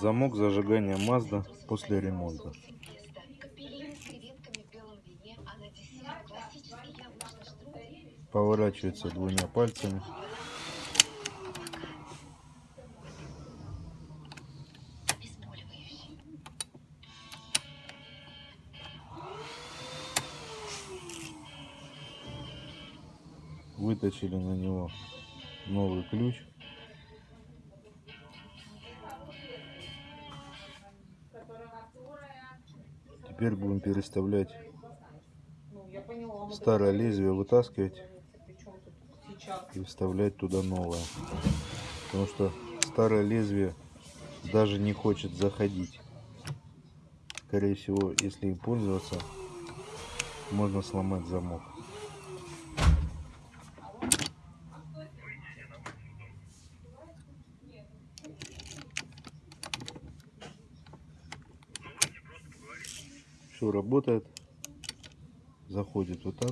Замок зажигания Mazda после ремонта. Поворачивается двумя пальцами. Выточили на него новый ключ. Теперь будем переставлять Ну, старое лезвие, вытаскивать и вставлять туда новое. Потому что старое лезвие даже не хочет заходить. Скорее всего, если им пользоваться, можно сломать замок. Все работает. Заходит вот так.